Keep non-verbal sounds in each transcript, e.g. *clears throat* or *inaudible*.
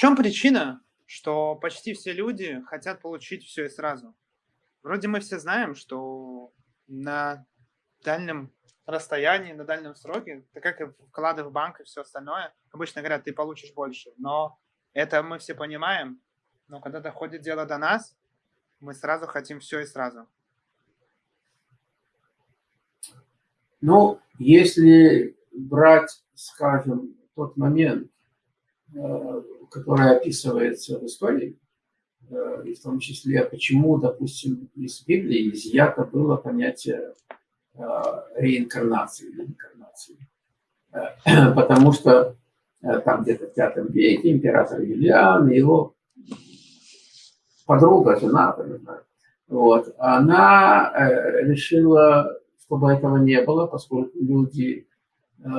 чем причина, что почти все люди хотят получить все и сразу? Вроде мы все знаем, что на дальнем расстоянии, на дальнем сроке, так как и вклады в банк и все остальное, обычно говорят, ты получишь больше. Но это мы все понимаем. Но когда доходит дело до нас, мы сразу хотим все и сразу. Ну, если брать, скажем, тот момент, э, который описывается в истории, э, и в том числе, почему, допустим, из Библии изъято было понятие э, реинкарнации или инкарнации. *clears throat* Потому что там где-то в V веке император Юлиан и его подруга, жена, вот, она решила чтобы этого не было, поскольку люди э,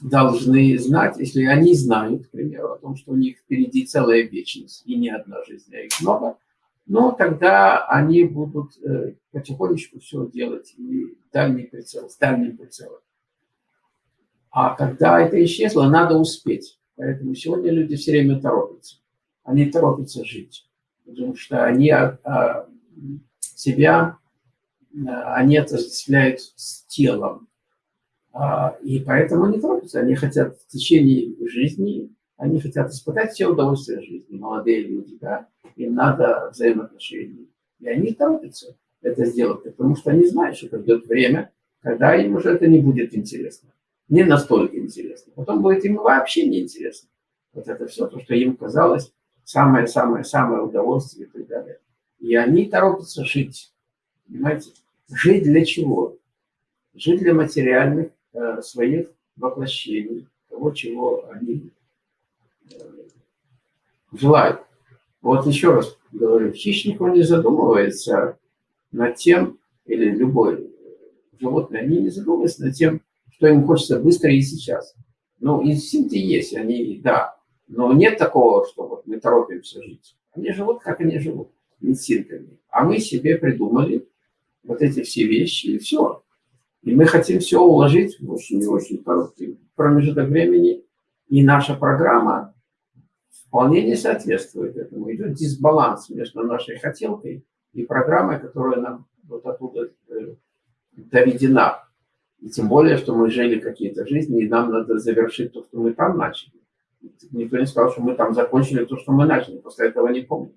должны знать, если они знают, к примеру, о том, что у них впереди целая вечность, и не одна жизнь, а их много, ну, тогда они будут э, потихонечку все делать, и дальний прицел, с дальним прицелом. А когда это исчезло, надо успеть. Поэтому сегодня люди все время торопятся. Они торопятся жить, потому что они а, а, себя они отождествляют с телом. А, и поэтому они торопятся. Они хотят в течение жизни, они хотят испытать все удовольствия жизни. Молодые люди, да, им надо взаимоотношений. И они торопятся это сделать, потому что они знают, что придет время, когда им уже это не будет интересно. Не настолько интересно. Потом будет им вообще не интересно. Вот это все, то, что им казалось самое-самое-самое удовольствие и так далее. И они торопятся жить. Понимаете? Жить для чего? Жить для материальных своих воплощений, того, чего они э, желают. Вот еще раз говорю, хищник, он не задумывается над тем, или любой животное, они не задумываются над тем, что им хочется быстро и сейчас. Ну, инстинкты есть, они, да, но нет такого, что вот мы торопимся жить. Они живут, как они живут, инстинктами. А мы себе придумали вот эти все вещи, и все. И мы хотим все уложить в очень и очень короткий промежуток времени, и наша программа вполне не соответствует этому. Идет дисбаланс между нашей хотелкой и программой, которая нам вот оттуда э, доведена. И тем более, что мы жили какие-то жизни, и нам надо завершить то, что мы там начали. Никто не сказал, что мы там закончили то, что мы начали, после этого не помню.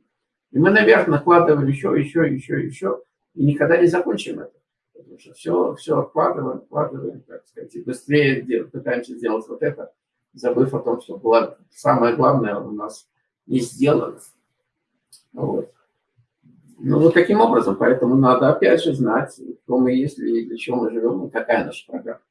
И мы наверх накладывали еще, еще, еще, еще и никогда не закончим это. Потому что все, все откладываем, откладываем, так сказать, и быстрее делать, пытаемся сделать вот это, забыв о том, что было самое главное у нас не сделано. Вот. Ну, вот таким образом, поэтому надо опять же знать, кто мы есть и для чего мы живем, и какая наша программа.